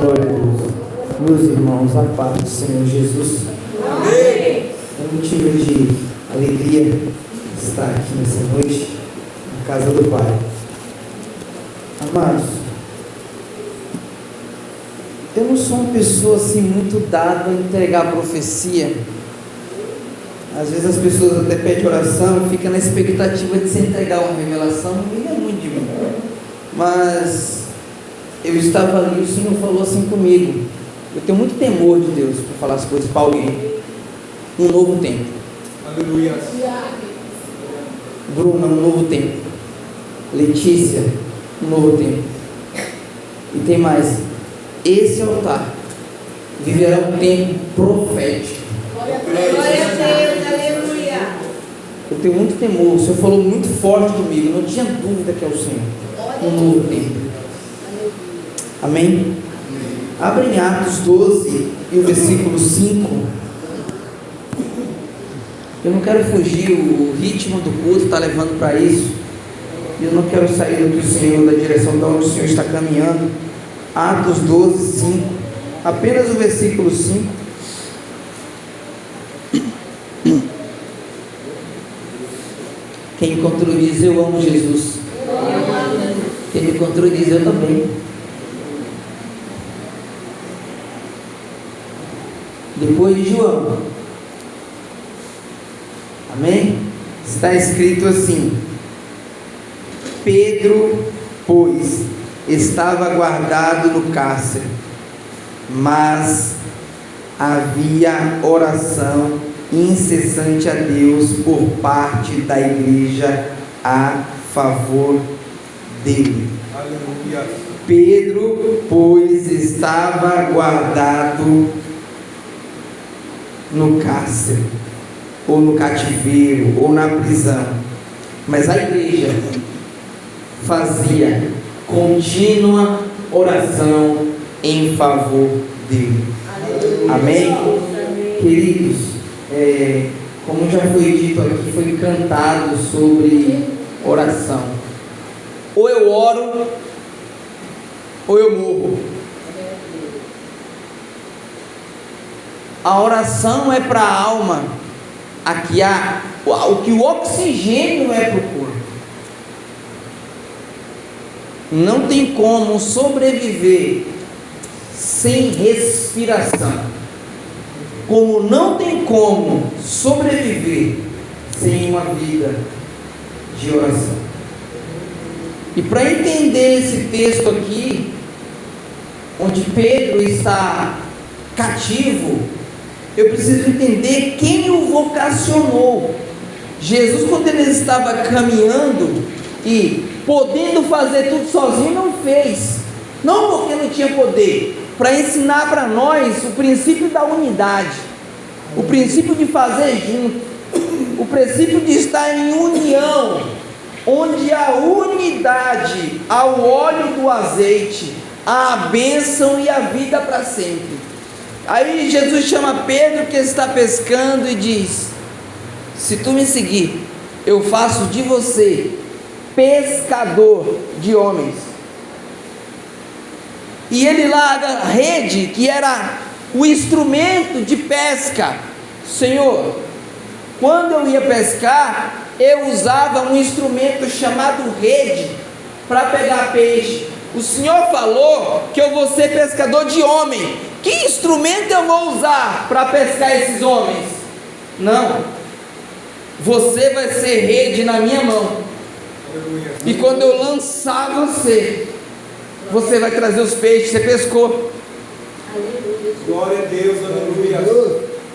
Glória a Deus. Meus irmãos, a paz do Senhor Jesus. Amém. É um motivo de alegria estar aqui nessa noite, na casa do Pai. Amados, eu não sou uma pessoa assim muito dada a entregar profecia. Às vezes as pessoas até pedem oração, fica na expectativa de se entregar uma revelação, não é muito de mim. Mas eu estava ali, o Senhor falou assim comigo. Eu tenho muito temor de Deus para falar as coisas para alguém. Um novo tempo. Aleluia. Bruna, um novo tempo. Letícia, um novo tempo. E tem mais. Esse altar viverá um tempo profético. Glória a Deus, aleluia. Eu tenho muito temor. O Senhor falou muito forte comigo. Não tinha dúvida que é o Senhor. Um novo tempo. Amém? Abre em Atos 12 e o versículo 5. Eu não quero fugir, o ritmo do culto está levando para isso. Eu não quero sair do que o Senhor, da direção de onde o Senhor está caminhando. Atos 12, 5. Apenas o versículo 5. Quem encontrou diz: Eu amo Jesus. Quem me encontrou diz: Eu também. Depois de João. Amém? Está escrito assim: Pedro, pois, estava guardado no cárcere, mas havia oração incessante a Deus por parte da igreja a favor dele. Aleluia. Pedro, pois, estava guardado no cárcere, ou no cativeiro, ou na prisão. Mas a igreja fazia contínua oração em favor dele. Amém? Queridos, é, como já foi dito aqui, foi cantado sobre oração. Ou eu oro, ou eu morro. A oração é para a alma, aqui há o que o oxigênio é para o corpo. Não tem como sobreviver sem respiração. Como não tem como sobreviver sem uma vida de oração. E para entender esse texto aqui, onde Pedro está cativo, eu preciso entender quem o vocacionou. Jesus, quando ele estava caminhando e podendo fazer tudo sozinho, não fez. Não porque não tinha poder, para ensinar para nós o princípio da unidade, o princípio de fazer junto, o princípio de estar em união, onde a unidade, ao óleo do azeite, a bênção e a vida para sempre. Aí Jesus chama Pedro que está pescando e diz: Se tu me seguir, eu faço de você pescador de homens. E ele larga a rede, que era o instrumento de pesca. Senhor, quando eu ia pescar, eu usava um instrumento chamado rede para pegar peixe. O Senhor falou que eu vou ser pescador de homem. Que instrumento eu vou usar para pescar esses homens? Não. Você vai ser rede na minha mão. E quando eu lançar você, você vai trazer os peixes você pescou. Glória a Deus, aleluia.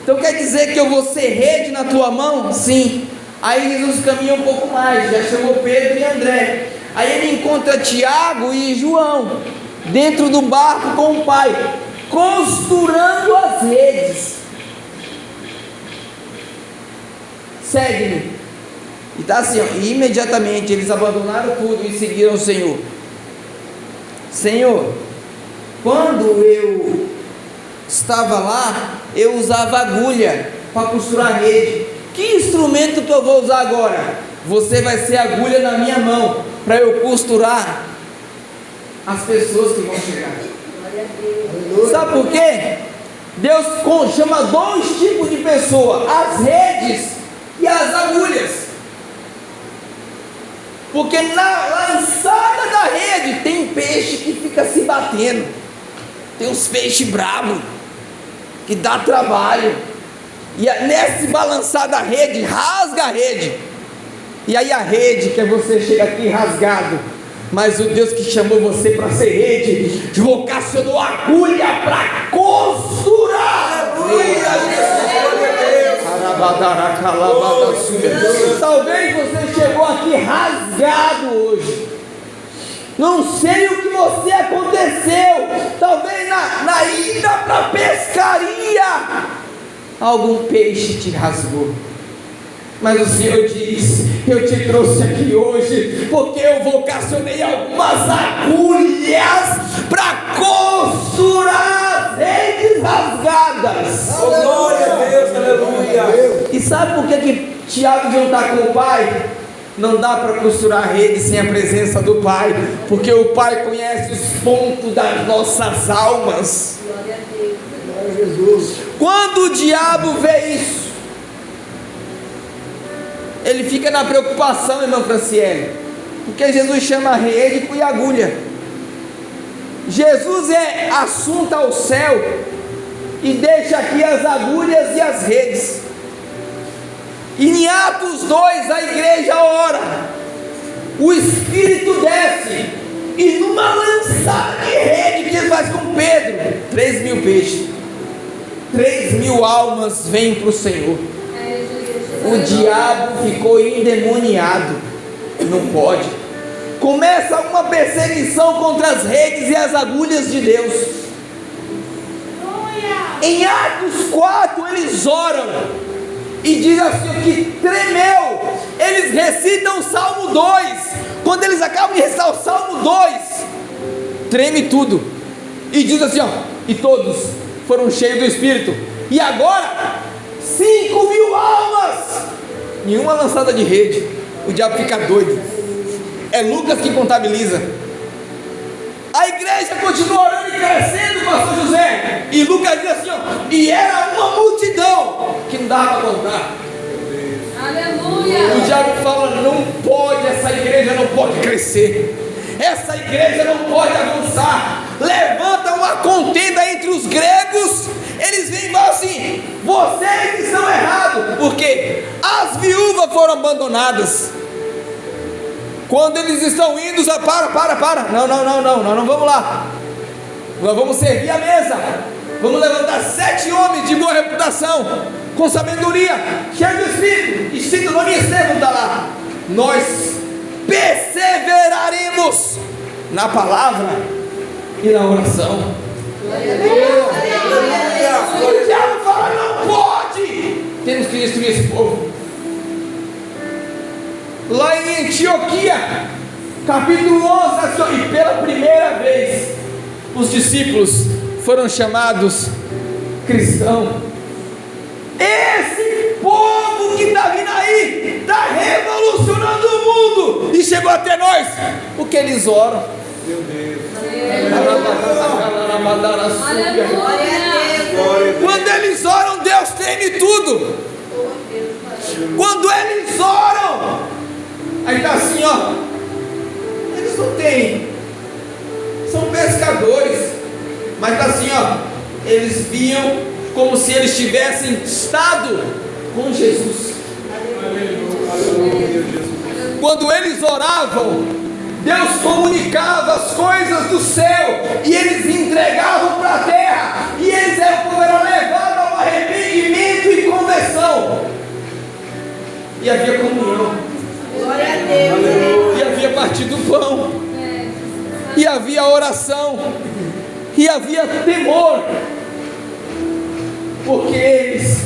Então quer dizer que eu vou ser rede na tua mão? Sim. Aí Jesus caminha um pouco mais, já chamou Pedro e André. Aí ele encontra Tiago e João dentro do barco com o pai, costurando as redes. Segue-me. E está assim, ó, e imediatamente eles abandonaram tudo e seguiram o Senhor. Senhor, quando eu estava lá, eu usava agulha para costurar a rede. Que instrumento que eu vou usar agora? Você vai ser agulha na minha mão para eu costurar as pessoas que vão chegar. Sabe por quê? Deus chama dois tipos de pessoa: as redes e as agulhas. Porque na lançada da rede tem peixe que fica se batendo. Tem uns peixes bravos que dá trabalho. E nesse balançar da rede, rasga a rede. E aí a rede, que é você chega aqui rasgado. Mas o Deus que chamou você para ser rede, vocacionou agulha para costurar. Talvez você chegou aqui rasgado hoje. Não sei o que você aconteceu. Talvez na, na ida para a pescaria, algum peixe te rasgou. Mas o Senhor diz: Eu te trouxe aqui hoje, porque eu vocacionei algumas agulhas para costurar as redes rasgadas. Oh, glória a Deus, aleluia. E sabe por que, que Tiago não está com o pai? Não dá para costurar a rede sem a presença do Pai, porque o Pai conhece os pontos das nossas almas. Glória a Deus. Quando o diabo vê isso, ele fica na preocupação, irmã Franciele, porque Jesus chama rede e agulha. Jesus é assunto ao céu e deixa aqui as agulhas e as redes. E em Atos 2 a igreja ora, o Espírito desce, e numa lançada de rede que ele faz com Pedro, 3 mil peixes, 3 mil almas vêm para o Senhor o diabo ficou endemoniado. Não pode. Começa uma perseguição contra as redes e as agulhas de Deus. Em Atos 4 eles oram e diz assim que tremeu. Eles recitam o Salmo 2. Quando eles acabam de recitar o Salmo 2, treme tudo. E diz assim: ó, e todos foram cheios do Espírito. E agora Cinco mil almas! Nenhuma lançada de rede. O diabo fica doido. É Lucas que contabiliza. A igreja continua orando e crescendo, pastor José. E Lucas diz assim: ó, e era uma multidão que não dava para contar. Aleluia. O diabo fala: não pode, essa igreja não pode crescer. Essa igreja não pode avançar. Levanta uma contenda entre os gregos eles vêm e falam assim: vocês estão errados, porque as viúvas foram abandonadas. Quando eles estão indo, já para, para, para. Não, não, não, não, nós não vamos lá. Nós vamos servir a mesa. Vamos levantar sete homens de boa reputação, com sabedoria, cheio do Espírito. E cita o nome Estevão está lá. Nós perseveraremos na palavra e na oração. O diabo fala: não pode. Temos que destruir esse povo. Lá em Antioquia, capítulo 11, assim, e pela primeira vez, os discípulos foram chamados cristãos. Esse povo que está vindo aí está revolucionando o mundo e chegou até nós, porque eles oram. Meu Deus. Quando eles oram, Deus tem tudo. Quando eles oram, aí está assim, ó. Eles não têm, são pescadores, mas está assim, ó. Eles viam como se eles tivessem estado com Jesus. Quando eles oravam, Deus comunicava as coisas do céu e eles entregavam para a terra, e eles eram, levados ao arrependimento e conversão. E havia comunhão. Glória a Deus. E havia partido do pão. E havia oração. E havia temor. Porque eles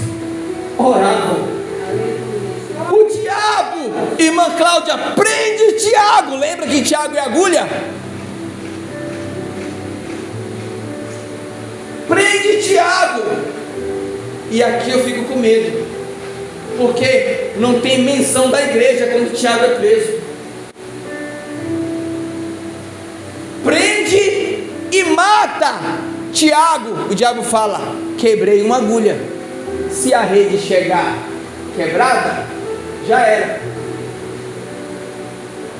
oravam diabo, irmã Cláudia, prende Tiago. Lembra que Tiago é agulha? Prende Tiago. E aqui eu fico com medo. Porque não tem menção da igreja quando Tiago é preso. Prende Anda, Tiago, o diabo fala: quebrei uma agulha. Se a rede chegar quebrada, já era.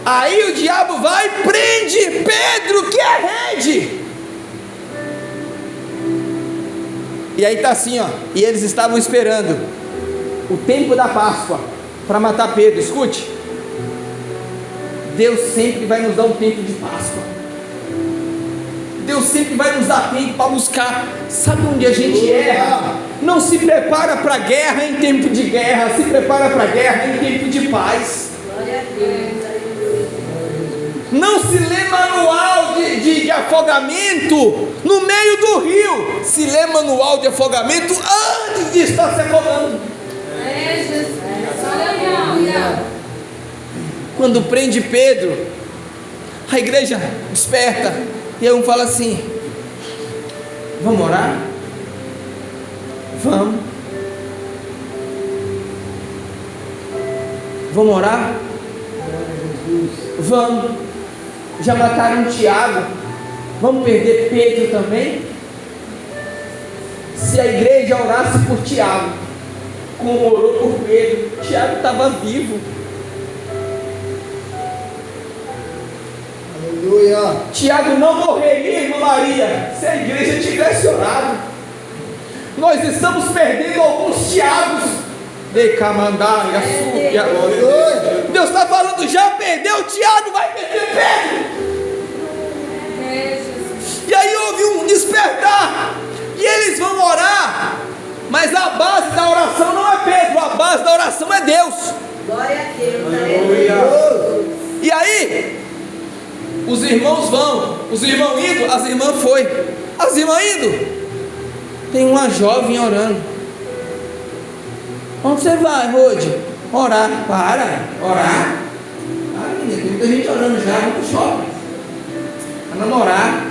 Aí o diabo vai e prende Pedro, que é rede. E aí tá assim, ó. E eles estavam esperando o tempo da Páscoa para matar Pedro. Escute. Deus sempre vai nos dar um tempo de Páscoa. Deus sempre vai nos dar tempo para buscar. Sabe onde a gente erra? Não se prepara para a guerra em tempo de guerra, se prepara para a guerra em tempo de paz. Não se lê manual de, de, de, afogamento no meio do rio. Se lê manual de afogamento antes de estar se afogando. Quando prende Pedro, a igreja desperta. E um fala assim: Vamos orar? Vamos. Vamos orar? Vamos. Já mataram Tiago. Vamos perder Pedro também? Se a igreja orasse por Tiago, como orou por Pedro, Tiago estava vivo. Aleluia. Tiago não morreria, irmã Maria, se a igreja tivesse orado. Nós estamos perdendo alguns Tiagos. Deus está falando, já perdeu Tiago, vai perder Pedro. E aí houve um despertar. E eles vão orar. Mas a base da oração não é Pedro, a base da oração é Deus. Glória a Deus. E aí, os irmãos vão, os irmãos indo, as irmãs foi, as irmãs indo. Tem uma jovem orando. Onde você vai, Rode? Orar. Para, orar. Ah, tem muita gente orando já, vamos shopping. Vai namorar.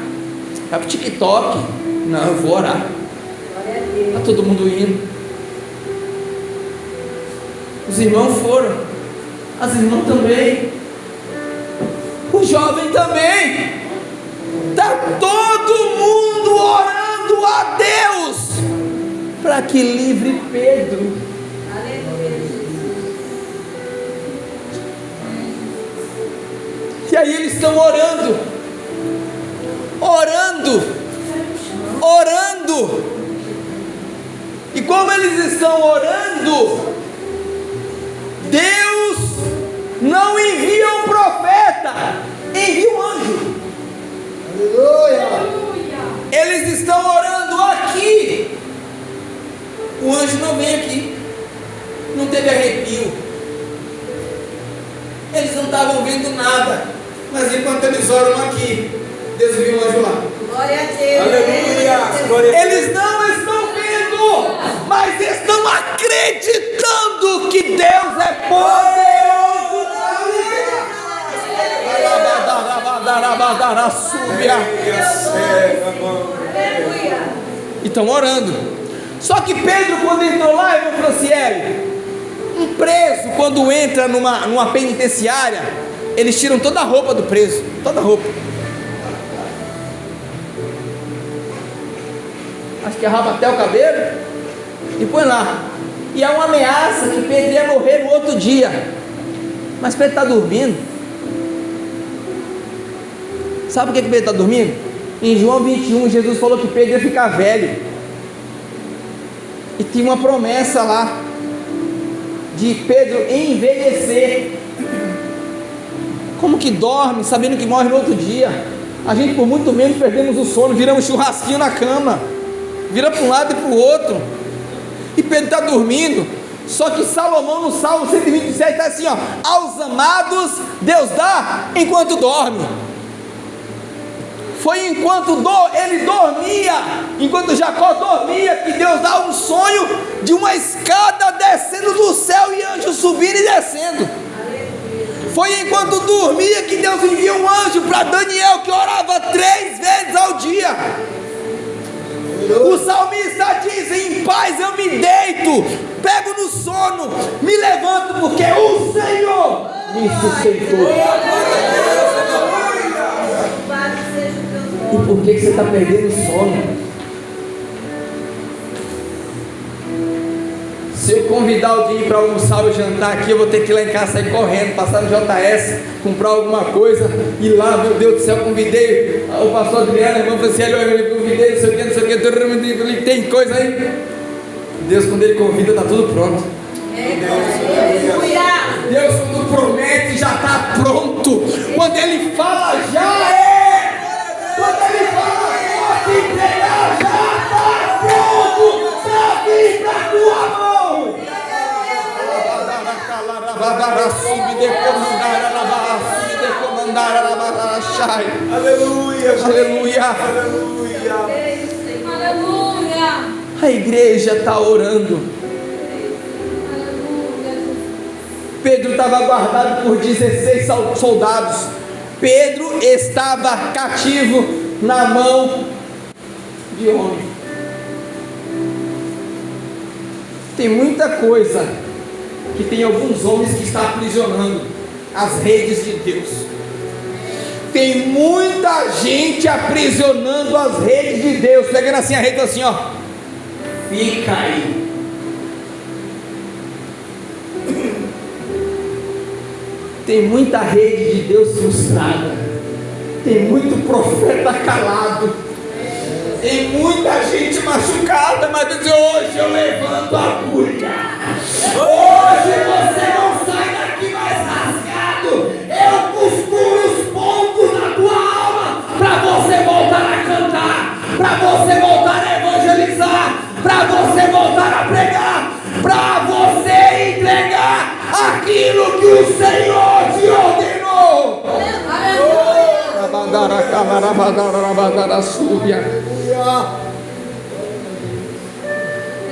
Vai pro TikTok. Não, eu vou orar. Está todo mundo indo. Os irmãos foram. As irmãs também o jovem também. Está todo mundo orando a Deus para que livre Pedro. E aí eles estão orando, orando, orando. E como eles estão orando, Deus não envia um profeta, envia um anjo. Aleluia. Estão orando aqui. O anjo não vem aqui. Não teve arrepio. Eles não estavam vendo nada. Mas enquanto eles oram aqui, Deus viu um anjo lá. Glória a Deus. Aleluia. Eles não estão vendo, mas estão acreditando que Deus é poderoso. E estão orando. Só que Pedro, quando entrou lá, irmão Franciele, um preso, quando entra numa, numa penitenciária, eles tiram toda a roupa do preso, toda a roupa. Acho que arraba até o cabelo e põe lá. E há uma ameaça que Pedro ia morrer no outro dia. Mas Pedro está dormindo. Sabe por que Pedro está dormindo? Em João 21, Jesus falou que Pedro ia ficar velho. E tinha uma promessa lá de Pedro envelhecer. Como que dorme, sabendo que morre no outro dia? A gente por muito menos perdemos o sono, viramos churrasquinho na cama, vira para um lado e para o outro. E Pedro está dormindo. Só que Salomão no Salmo 127 está assim: ó, aos amados Deus dá enquanto dorme foi enquanto do, ele dormia, enquanto Jacó dormia, que Deus dá um sonho de uma escada descendo do céu e anjos subindo e descendo. Foi enquanto dormia que Deus envia um anjo para Daniel que orava três vezes ao dia. O salmista diz: Em paz eu me deito, pego no sono, me levanto, porque o Senhor me sustentou. E por que, você está perdendo o sono? Se eu convidar alguém para almoçar ou jantar aqui, eu vou ter que ir lá em casa sair correndo, passar no JS, comprar alguma coisa, ir lá, meu Deus do céu, convidei o pastor Adriano, a irmã Franciele, eu convidei, não sei o que, não sei o que, tem coisa aí. Deus, quando Ele convida, está tudo pronto. Deus, quando promete, já está pronto. Quando Ele fala, já é. Para tua mão. Aleluia, Aleluia. Aleluia. Aleluia. A igreja está orando. Pedro estava guardado por 16 soldados. Pedro estava cativo na mão de homem. Tem muita coisa que tem alguns homens que estão aprisionando as redes de Deus. Tem muita gente aprisionando as redes de Deus, pegando assim a rede assim, ó. Fica aí. Tem muita rede de Deus frustrada. Tem muito profeta calado. Tem muita gente machucada, mas Deus hoje eu levanto a agulha. Hoje você não sai daqui mais rasgado. Eu costuro os pontos na tua alma para você voltar a cantar, para você voltar a evangelizar, para você voltar a pregar, para você entregar aquilo que o Senhor te ordenou.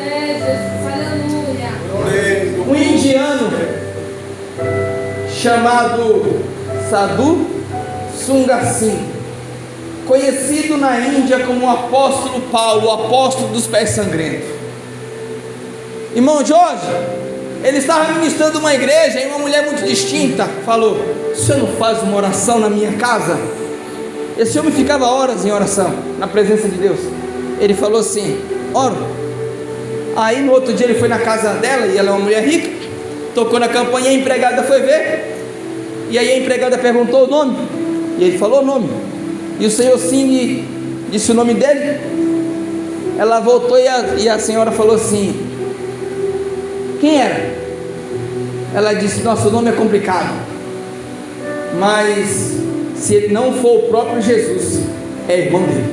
É, Jesus, aleluia. Um indiano chamado Sadhu Sungasim, conhecido na Índia como o apóstolo Paulo, o apóstolo dos pés sangrentos. Irmão Jorge, ele estava ministrando uma igreja e uma mulher muito distinta falou: O senhor não faz uma oração na minha casa? Esse homem ficava horas em oração, na presença de Deus. Ele falou assim: Oro. Aí no outro dia ele foi na casa dela, e ela é uma mulher rica, tocou na campanha, a empregada foi ver. E aí a empregada perguntou o nome, e ele falou o nome. E o senhor sim disse o nome dele. Ela voltou e a, e a senhora falou assim: Quem era? Ela disse: Nosso nome é complicado, mas se ele não for o próprio Jesus, é irmão dele.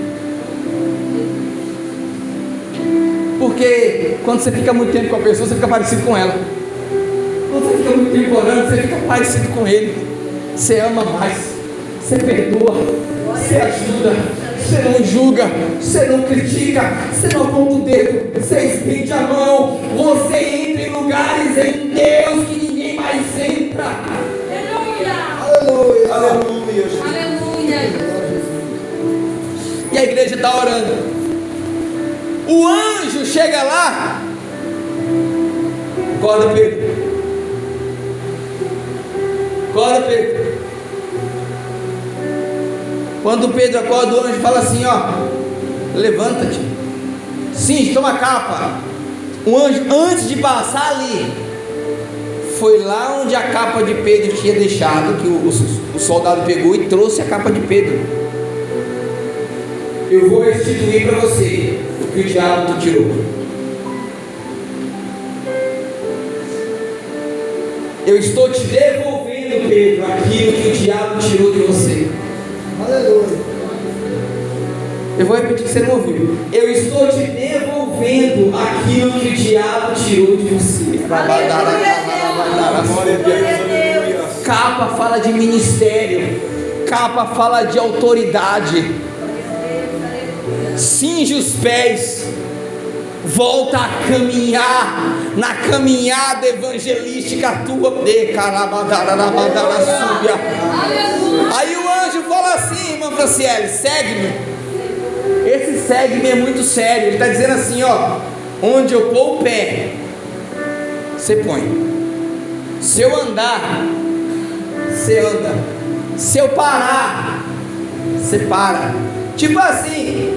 Porque quando você fica muito tempo com a pessoa, você fica parecido com ela. Quando você fica muito tempo orando, você fica parecido com ele. Você ama mais, você perdoa, você ajuda, você não julga, você não critica, você não aponta o dedo, você estende a mão, você entra em lugares em Deus que ninguém mais entra. Aleluia. Aleluia, Aleluia. E a igreja está orando. O anjo chega lá. Acorda, Pedro. Acorda, Pedro. Quando Pedro acorda, o anjo fala assim: Ó, levanta-te. Sim, toma a capa. O anjo, antes de passar ali, foi lá onde a capa de Pedro tinha deixado, que o, o, o soldado pegou e trouxe a capa de Pedro. Eu vou restituir para você o que o diabo te tirou. Eu estou te devolvendo, Pedro, aquilo que o diabo tirou de você. Aleluia. Eu vou repetir que você não ouviu. Eu estou te devolvendo aquilo que o diabo tirou de você. Aleluia. Capa fala de ministério, capa fala de autoridade. Cinge os pés, volta a caminhar na caminhada evangelística tua. Aí o anjo fala assim, irmã Franciele, segue-me. Esse segue-me é muito sério. Ele está dizendo assim, ó, onde eu pôr o pé, você põe. Se eu andar, você anda. Se eu parar, você para. Tipo assim,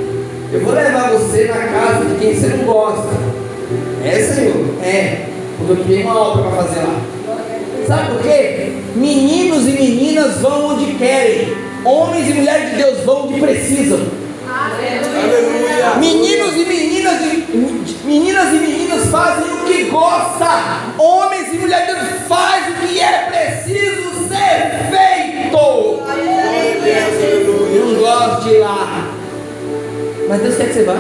eu vou levar você na casa de quem você não gosta. É, Senhor? É. Porque eu criei uma obra para fazer lá. Sabe por quê? Meninos e meninas vão onde querem. Homens e mulheres de Deus vão onde precisam. Aleluia. Meninos e meninas, meninas e meninas fazem gosta. Homens e mulheres de Deus fazem o que é preciso ser feito. Eu gosto de ir lá. Mas Deus quer que você vá.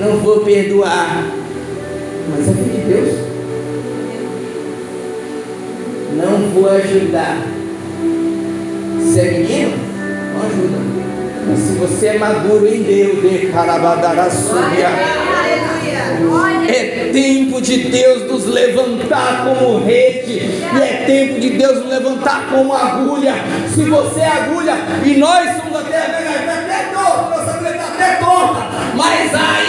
Não vou perdoar. Mas é filho de Deus. Não vou ajudar. Se é menino, não ajuda. Mas se você é maduro em Deus, de carabadaraçúbia. É tempo de Deus nos levantar como rede, e é tempo de Deus nos levantar como agulha. Se você é agulha, e nós somos até, até torta, está até torta, mas ainda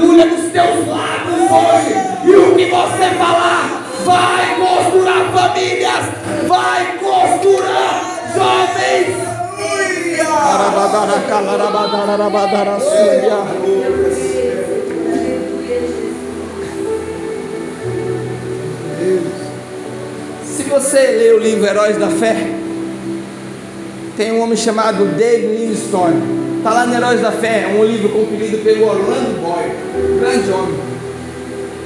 agulha nos teus lábios hoje, e o que você falar vai costurar famílias, vai costurar jovens. Se você ler o livro Heróis da Fé, tem um homem chamado David Livingstone. Está lá no Heróis da Fé, um livro compilido pelo Orlando Boy, grande homem.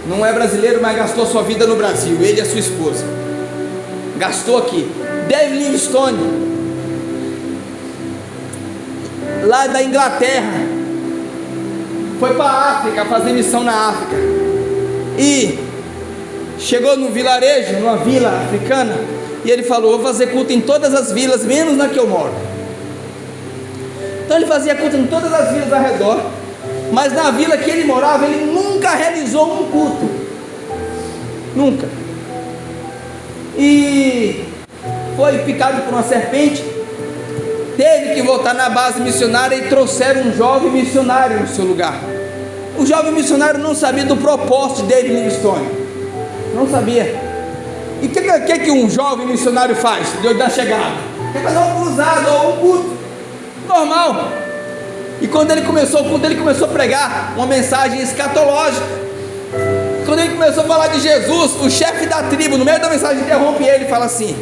Não é brasileiro, mas gastou sua vida no Brasil, ele e a sua esposa. Gastou aqui. David Livingstone, lá da Inglaterra, foi para a África fazer missão na África. E chegou num vilarejo, numa vila africana, e ele falou: Vou fazer culto em todas as vilas, menos na que eu moro. Então ele fazia culto em todas as vilas ao redor, mas na vila que ele morava, ele nunca realizou um culto. Nunca. E foi picado por uma serpente, teve que voltar na base missionária e trouxeram um jovem missionário no seu lugar. O jovem missionário não sabia do propósito de David Livingstone, não sabia. E o que, que, que um jovem missionário faz depois da chegada? Quer fazer um cruzado ou um culto, normal. E quando ele começou o culto, ele começou a pregar uma mensagem escatológica. Quando ele começou a falar de Jesus, o chefe da tribo, no meio da mensagem, interrompe ele e fala assim: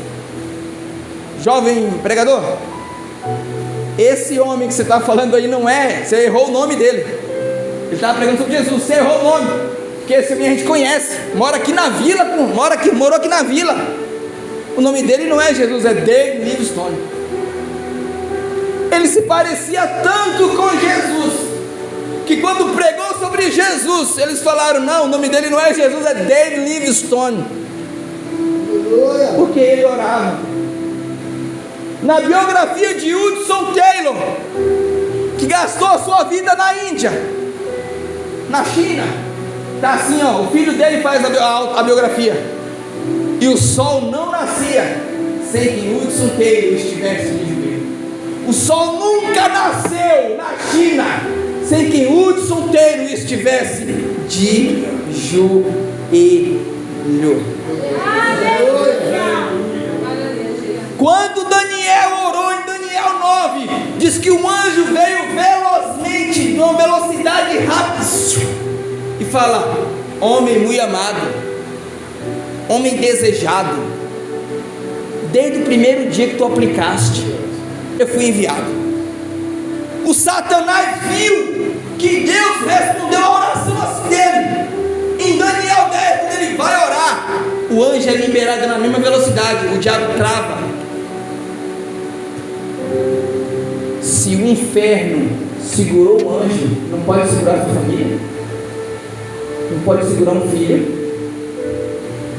Jovem pregador, esse homem que você está falando aí não é, você errou o nome dele. Ele estava pregando sobre Jesus, você errou o nome, porque esse homem a gente conhece, mora aqui na vila, mora aqui, morou aqui na vila. O nome dele não é Jesus, é David Livingstone. Ele se parecia tanto com Jesus, que quando pregou sobre Jesus, eles falaram: não, o nome dele não é Jesus, é David Livingstone. Porque ele orava. Na biografia de Hudson Taylor, que gastou a sua vida na Índia, na China, tá assim, ó, o filho dele faz a, biografia. E o sol não nascia sem que Hudson Taylor estivesse joelho. O sol nunca nasceu na China sem que Hudson Taylor estivesse de joelho. Quando Daniel orou em Daniel 9, diz que um anjo veio velozmente, de uma velocidade rápida, e fala: Homem muito amado, homem desejado, desde o primeiro dia que tu aplicaste, eu fui enviado. O Satanás viu que Deus respondeu a oração assim dele. Em Daniel 10, quando ele vai orar, o anjo é liberado na mesma velocidade, o diabo trava. Se o inferno segurou o anjo, não pode segurar a sua família, não pode segurar um filho,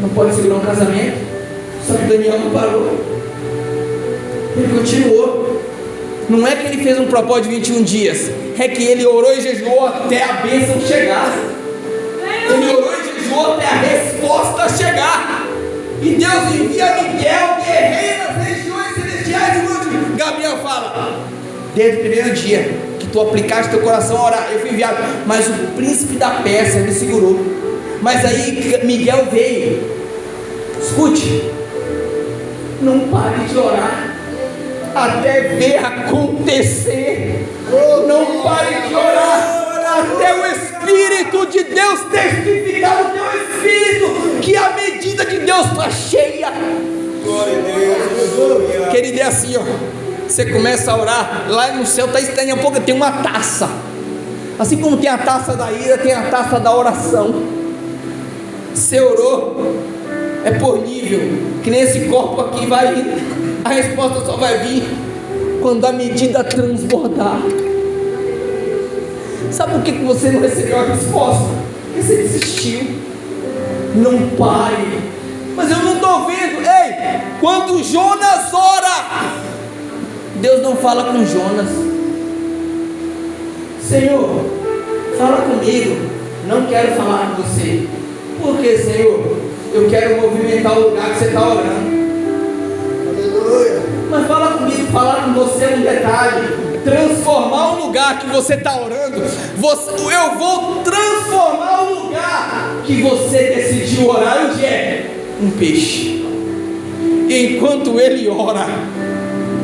não pode segurar um casamento. Só que Daniel não parou, ele continuou. Não é que ele fez um propósito de 21 dias, é que ele orou e jejuou até a bênção chegar. Ele orou e jejuou até a resposta chegar. E Deus envia Miguel, guerreiro nas regiões celestiais. E Gabriel fala: Desde o primeiro dia que tu aplicaste teu coração a orar, eu fui enviado, mas o príncipe da peça me segurou. Mas aí Miguel veio. Escute, não pare de orar até ver acontecer. Não pare de orar até o Espírito de Deus testificar no teu espírito que a medida de Deus está cheia. Querido, é assim, ó. Você começa a orar, lá no céu está estranho, um pouco tem uma taça. Assim como tem a taça da ira, tem a taça da oração. Você orou, é por nível, que nem esse corpo aqui vai indo. A resposta só vai vir quando a medida transbordar. Sabe por que você não recebeu a resposta? Porque você desistiu. Não pare. Mas eu não estou vendo. Ei, quando Jonas ora, Deus não fala com Jonas. Senhor, fala comigo. Não quero falar com você. Por que, Senhor? Eu quero movimentar o lugar que você está orando. Mas fala comigo, falar com você um detalhe transformar o lugar que você está orando. Você, eu vou transformar o lugar que você decidiu orar. Onde é? Um peixe. E enquanto ele ora,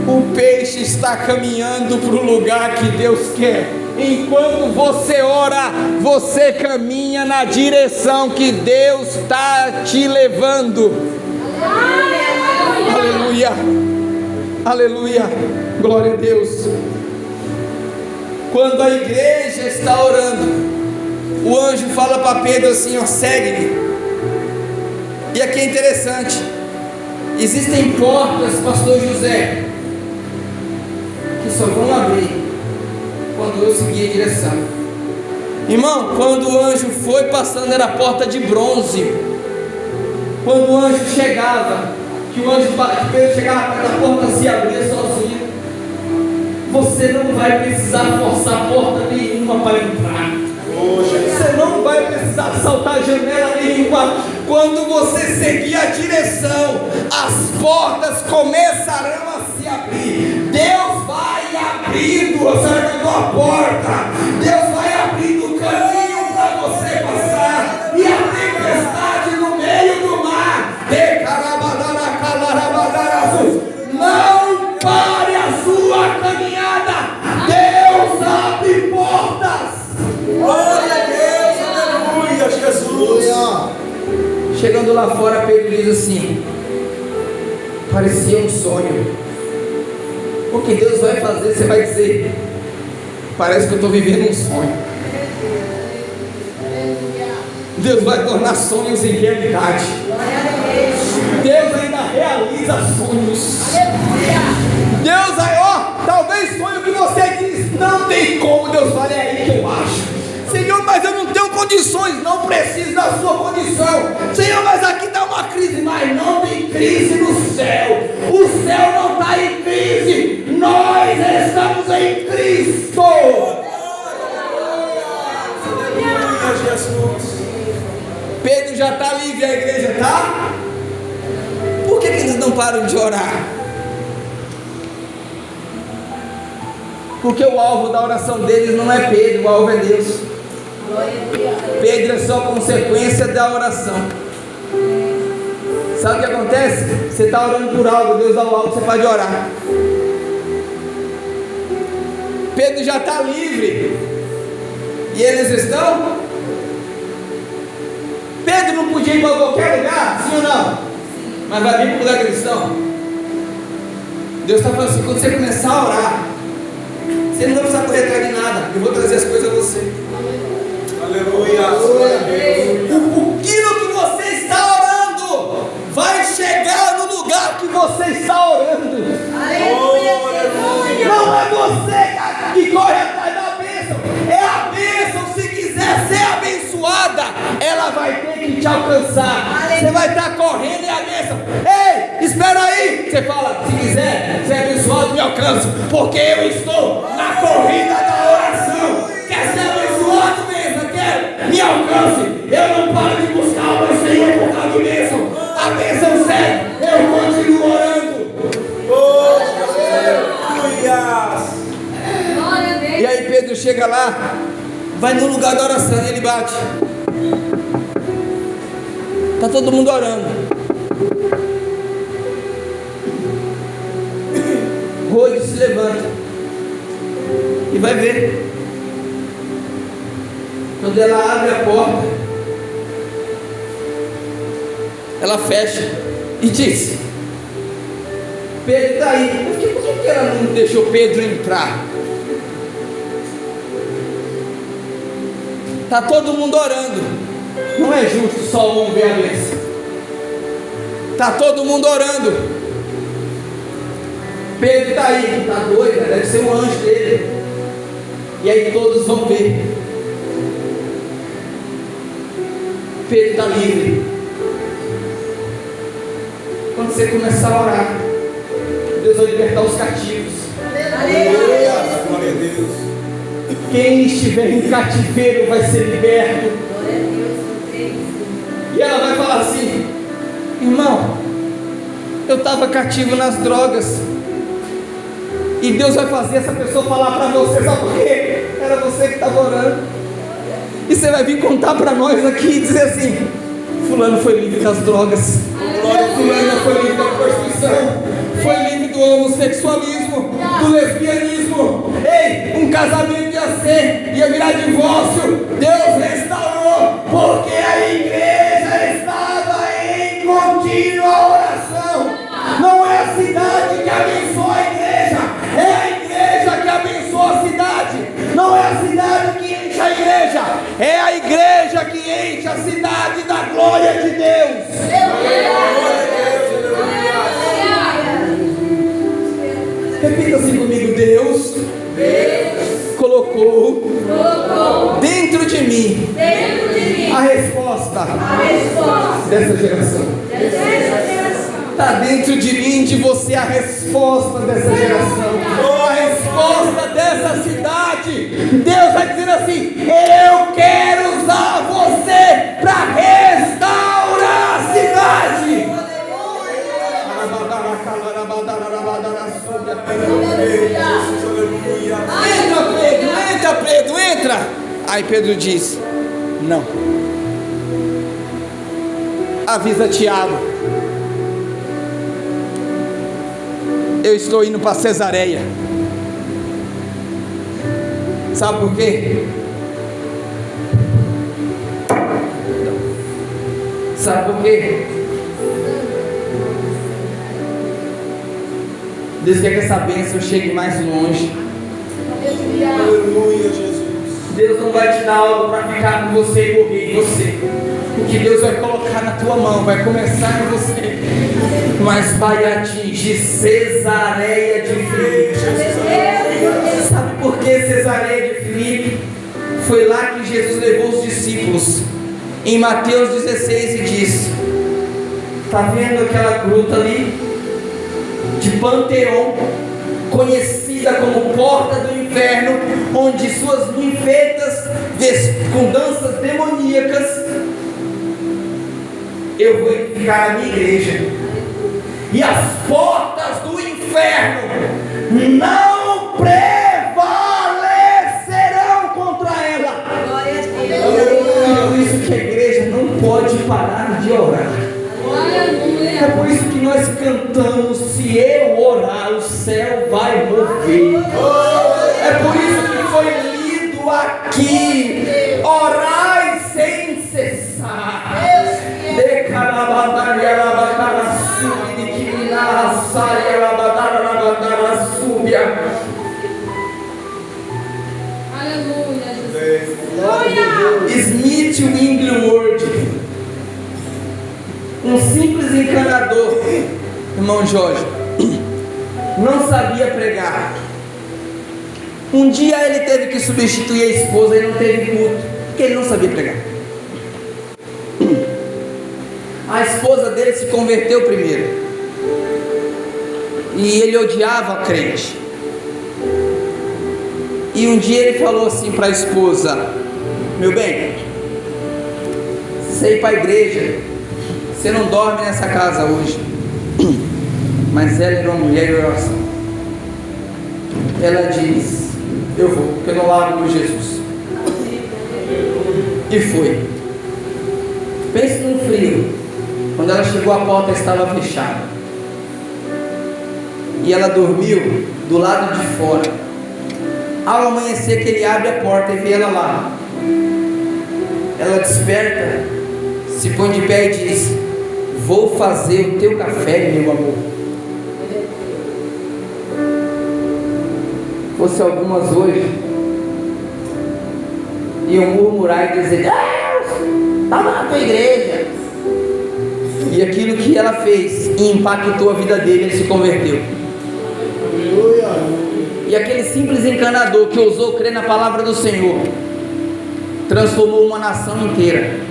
o peixe está caminhando para o lugar que Deus quer. Enquanto você ora, você caminha na direção que Deus está te levando. Aleluia. Aleluia. Glória a Deus. Quando a igreja está orando, o anjo fala para Pedro assim: ó, segue-me. E aqui é interessante: existem portas, Pastor José, que só vão abrir quando eu seguir a direção. Irmão, quando o anjo foi passando, era porta de bronze. Quando o anjo chegava, que o anjo que Pedro chegava perto da porta se abria sozinho. Você não vai precisar forçar porta nenhuma para entrar. Você não vai precisar saltar janela nenhuma. Quando você seguir a direção, as portas começarão a se abrir. Deus vai abrindo, você vai a porta. Deus vai abrindo o caminho Não pare a sua caminhada. Deus abre portas. Glória a Deus, aleluia, Jesus. Chegando lá fora, Pedro diz assim: parecia um sonho. O que Deus vai fazer, você vai dizer: parece que eu estou vivendo um sonho. Deus vai tornar sonhos em realidade. Deus ainda realiza sonhos. Deus aí, ó, talvez sonho que você diz, não tem como, Deus fala, é aí que eu acho. Senhor, mas eu não tenho condições, não preciso da sua condição. Senhor, mas aqui está uma crise, mas não tem crise no céu. O céu não está em crise, nós estamos em Cristo. Pedro já está livre, a igreja está? Param de orar? Porque o alvo da oração deles não é Pedro, o alvo é Deus. Pedro é só consequência da oração. Sabe o que acontece? Você está orando por algo, Deus dá o algo, você pode orar. Pedro já está livre. E eles estão? Pedro não podia ir para qualquer lugar, sim ou não? Mas vai vir para o lugar estão. Deus está falando assim: quando você começar a orar, você não vai precisar correr atrás de nada. Eu vou trazer as coisas a você. Porque eu estou na corrida da oração. Quer ser abençoado, bênção? Quer? Me alcance. Eu não paro de buscar o meu Senhor por causa de bênção. A bênção serve. Eu continuo orando. Oh, aleluia. chega lá, vai no lugar da oração e ele bate. Está todo mundo orando. Vai ver. Quando ela abre a porta, ela fecha e diz: Pedro está aí. Por que, por que ela não deixou Pedro entrar? Está todo mundo orando. Não é justo só um ver a bênção. Está todo mundo orando. Pedro está aí, está doido, deve ser um anjo dele. E aí todos vão ver. Pedro está livre. Quando você começar a orar, Deus vai libertar os cativos. Aleluia. Glória a Deus. Quem estiver em cativeiro vai ser liberto. E ela vai falar assim: irmão, eu estava cativo nas drogas. E Deus vai fazer essa pessoa falar para você, sabe por quê? Era você que estava orando. E você vai vir contar para nós aqui e dizer assim: Fulano foi livre das drogas. Fulano foi livre da prostituição. Foi livre do homossexualismo, do lesbianismo. Ei, um casamento ia ser, ia virar divórcio. Deus restaurou, porque a igreja é a igreja que enche a cidade da glória de Deus. Repita assim comigo: Deus, colocou, dentro de mim a resposta dessa geração. Está dentro de mim, de você, a resposta dessa geração, a resposta dessa cidade. Deus vai dizer assim: Eu quero usar você para restaurar a cidade. Entra, Pedro, entra, Pedro, entra. Aí Pedro diz: Não. Avisa Tiago. Eu estou indo para Cesareia. Sabe por quê? Sabe por quê? Deus quer que essa bênção chegue mais longe. Aleluia, Jesus. Deus não vai te dar algo para ficar com você e morrer em você. O que Deus vai colocar na tua mão vai começar em você, mas vai atingir Cesareia de Filipe. Sabe por que Cesareia de Filipe? Foi lá que Jesus levou os discípulos. Em Mateus 16 e disse: Está vendo aquela gruta ali? De Panteon, conhecida como Porta do Inferno, onde suas ninfetas com danças demoníacas. Eu vou edificar a minha igreja, e as portas do inferno não pode parar de orar. É por isso que nós cantamos: se eu orar, o céu vai mover. É por isso que foi lido aqui: orai sem cessar. Smith Winglewood, um simples encanador, irmão Jorge, não sabia pregar. Um dia ele teve que substituir a esposa e não teve culto, porque ele não sabia pregar. A esposa dele se converteu primeiro. E ele odiava a crente. E um dia ele falou assim para a esposa: Meu bem, você ir para a igreja, você não dorme nessa casa hoje. Mas ela era uma mulher de oração. Ela diz: eu vou, porque eu não largo por Jesus. E foi. Pense num frio. Quando ela chegou, a porta estava fechada. E ela dormiu do lado de fora. Ao amanhecer, que ele abre a porta e vê ela lá. Ela desperta, se põe de pé e diz: Vou fazer o teu café, meu amor. Fosse algumas hoje, iam murmurar e dizer: Deus, estava na tua igreja. E aquilo que ela fez impactou a vida dele, ele se converteu. E aquele simples encanador que ousou crer na palavra do Senhor, transformou uma nação inteira.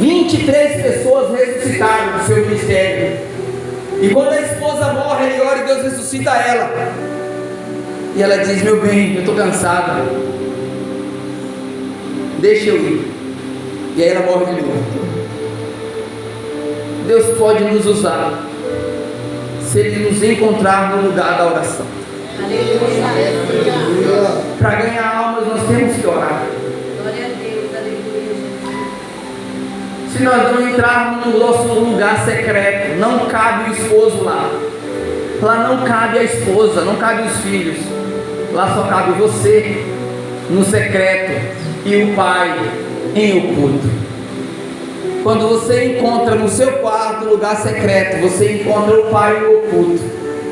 23 pessoas ressuscitaram do seu ministério. E quando a esposa morre, ele ora e Deus ressuscita ela. E ela diz: Meu bem, eu estou cansada. Deixa eu ir. E aí ela morre de novo. Deus pode nos usar se Ele nos encontrar no lugar da oração. Para ganhar almas, nós temos que orar. Nós não entrarmos no nosso lugar secreto, não cabe o esposo lá. Lá não cabe a esposa, não cabe os filhos. Lá só cabe você no secreto e o pai em oculto. Quando você encontra no seu quarto lugar secreto, você encontra o pai no oculto.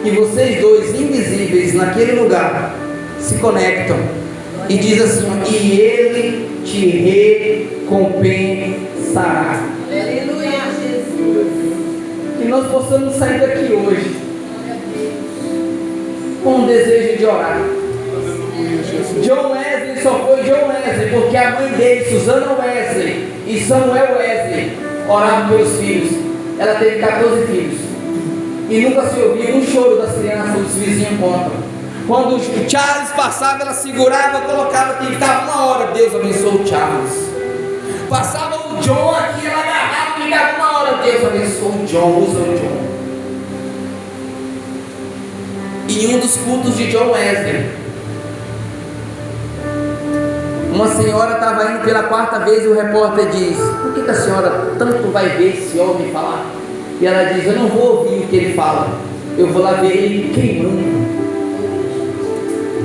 E vocês dois invisíveis naquele lugar se conectam e diz assim: "E ele te recompensará". Aleluia, Jesus. Que nós possamos sair daqui hoje com o desejo de orar. John Wesley só foi John Wesley porque a mãe dele, Susana Wesley e Samuel Wesley, oravam pelos filhos. Ela teve 14 filhos. E nunca se ouvia um choro das crianças, os vizinhos contam. Quando o Charles passava, ela segurava, colocava, ficava uma hora. Deus abençoe o Charles. Passava John aqui, ela agarrava, ficava uma hora. Deus abençoe o John, usa o John. Em um dos cultos de John Wesley, uma senhora estava indo pela quarta vez e o repórter diz: Por que, que a senhora tanto vai ver esse homem falar? E ela diz: Eu não vou ouvir o que ele fala, eu vou lá ver ele queimando.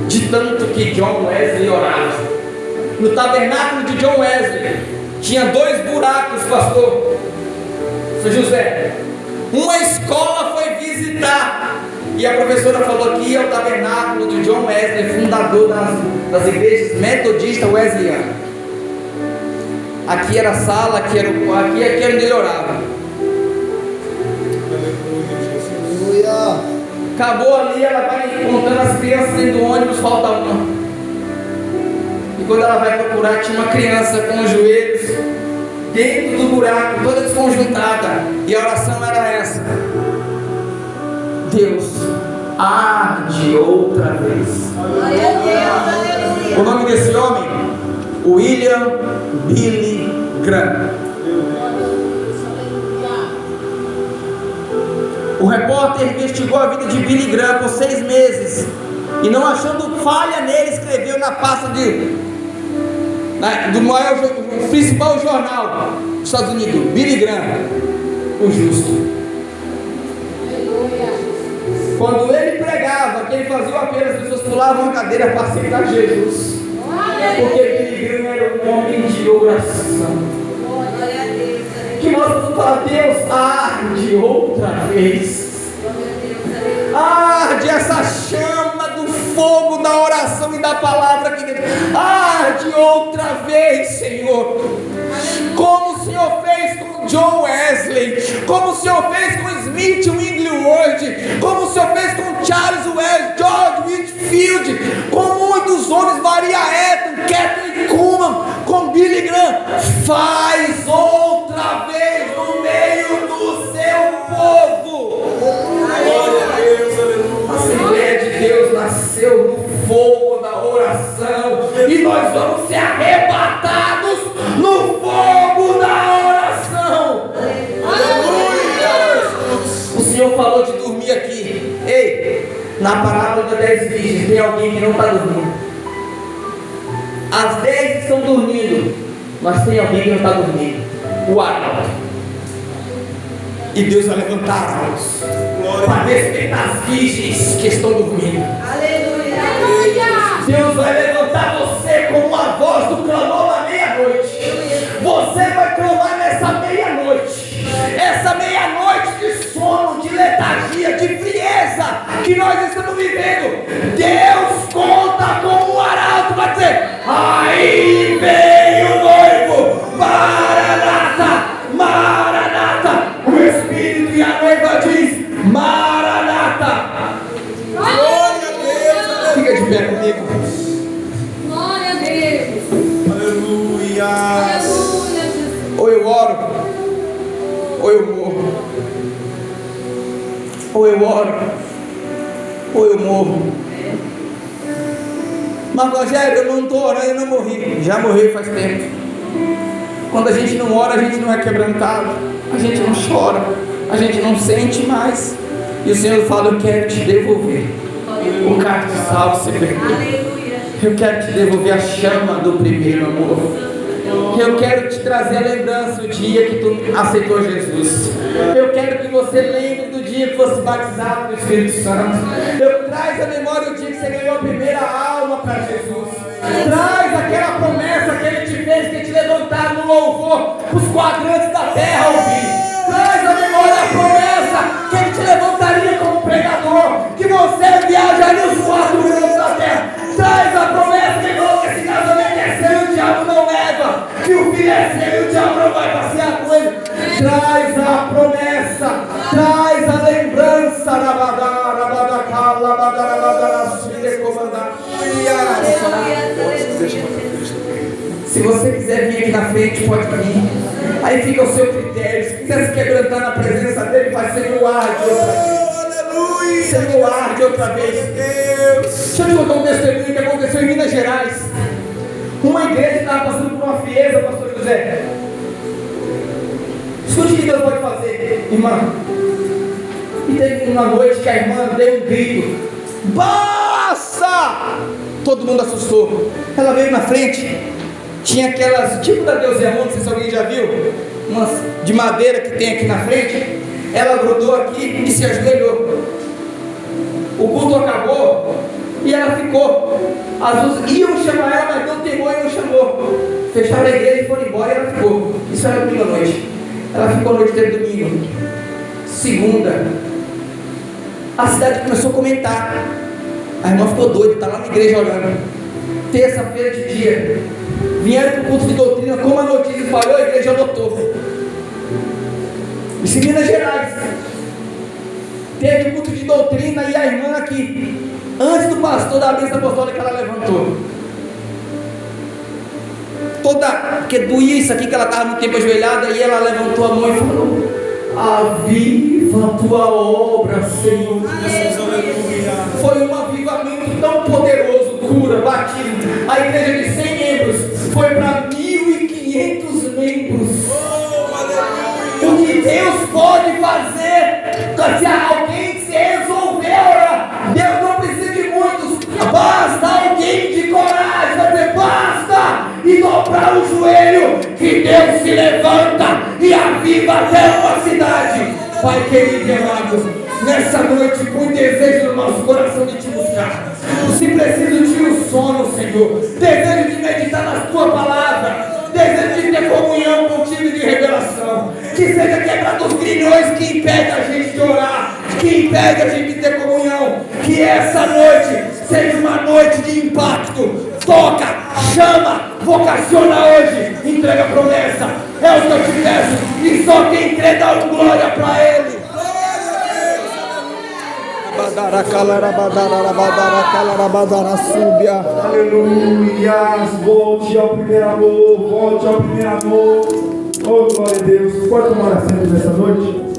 De tanto que John Wesley orava. No tabernáculo de John Wesley tinha dois buracos, pastor. Seu José, uma escola foi visitar e a professora falou aqui é o tabernáculo de John Wesley, fundador das, das igrejas metodistas wesleyanas. Aqui era a sala, aqui era, o, aqui, aqui era onde ele orava. Acabou ali, ela vai contando as crianças dentro do ônibus, falta uma. E quando ela vai procurar, tinha uma criança com os joelhos dentro do buraco, toda desconjuntada. E a oração era essa. Deus, arde outra vez. O nome desse homem? William Billy Graham. O repórter investigou a vida de Billy Graham por seis meses e, não achando falha nele, escreveu na pasta de, na- do maior, principal jornal dos Estados Unidos, Billy Graham, o justo. Quando ele pregava, que ele fazia o apelo, as pessoas pulavam a cadeira para aceitar Jesus. Porque Billy Graham era um homem de oração. Que nós vamos falar, Deus, arde outra vez. Arde essa chama fogo da oração e da palavra dentro. Arde outra vez, Senhor. Como o Senhor fez com John Wesley, como o Senhor fez com Smith Wigglesworth, como o Senhor fez com Charles Wesley, George Whitfield, com muitos homens, Maria Eton, Catherine Kuhlman, com Billy Graham. Faz outra vez no meio do seu povo. Fogo da oração e nós vamos ser arrebatados no fogo da oração. Aleluia! O Senhor falou de dormir aqui. Ei, Na parábola das dez virgens, tem alguém que não está dormindo. As dez estão dormindo, mas tem alguém que não está dormindo. O arauto. E Deus vai levantar as mãos para despertar as virgens que estão dormindo. Aleluia. Deus vai levantar você como uma voz do clamor na meia-noite. Você vai clamar nessa meia-noite. Essa meia-noite de sono, de letargia, de frieza que nós estamos vivendo. Deus Já morri faz tempo. Quando a gente não ora, a gente não é quebrantado. A gente não chora. A gente não sente mais. E o Senhor fala, eu quero te devolver. O cartiçal se perdeu. Aleluia. Eu quero te devolver a chama do primeiro amor. Eu quero te trazer a lembrança do dia que tu aceitou Jesus. Eu quero que você lembre do dia que fosse batizado no Espírito Santo. Eu traz a memória do dia que você ganhou a primeira alma para Jesus. Traz aquela promessa que ele te fez, que te levantar no louvor, os quadrantes da terra ouvir. Traz a memória a promessa que ele te levantaria como pregador, que você viajaria os quatro cantos da terra. Traz a promessa que que esse casamento é seu e o diabo não leva, que o filho é seu e o diabo não vai passear com ele. Traz a promessa, traz a lembrança, rabadá, Se você quiser vir aqui na frente, pode vir. Aí fica o seu critério. Se quiser se quebrantar na presença dele, vai ser no ar de outra vez. Aleluia. Ser no ar de outra vez. Deixa eu te contar um testemunho que aconteceu em Minas Gerais. Uma igreja estava passando por uma frieza, pastor José. Escute o que Deus pode fazer, irmã. E teve uma noite que a irmã deu um grito. Basta! Todo mundo assustou. Ela veio na frente. Tinha aquelas, tipo da Deus é não sei se alguém já viu. Umas de madeira que tem aqui na frente. Ela grudou aqui e se ajoelhou. O culto acabou e ela ficou. As luzes iam chamar ela, mas deu temor e não chamou. Fecharam a igreja e foram embora e ela ficou. Isso era domingo à noite. Ela ficou a noite inteira domingo. Segunda. A cidade começou a comentar. A irmã ficou doida, está lá na igreja orando. Terça-feira de dia. Vieram para o culto de doutrina, como a notícia falhou, a igreja lotou. Isso em Minas Gerais. Teve culto de doutrina e a irmã aqui, antes do pastor da mesa apostólica, ela levantou. Toda, porque doía isso aqui que ela estava muito tempo ajoelhada, e ela levantou a mão e falou: Aviva a tua obra, Senhor. Jesus, cura, batismo. A igreja de 100 membros foi para 1.500 membros. Oh. O que Deus pode fazer, se alguém se resolver Deus não precisa de muitos, basta alguém de coragem, vai dizer basta, e dobrar o joelho, que Deus se levanta e aviva até uma cidade. Pai querido e amado, nessa noite, com desejo no nosso coração de te buscar, preciso de um sono, Senhor, desejo de meditar na tua palavra, desejo de ter comunhão contigo e de revelação, que seja quebrado os grilhões que impedem a gente de orar, que impede a gente de ter comunhão, que essa noite seja uma noite de impacto, toca, chama, vocaciona hoje, entrega a promessa, é o que eu te peço, e só quem crê dá glória para Ele. Aleluia. Volte ao primeiro amor. Volte ao primeiro amor. Oh, glória a Deus. Pode tomar nessa noite?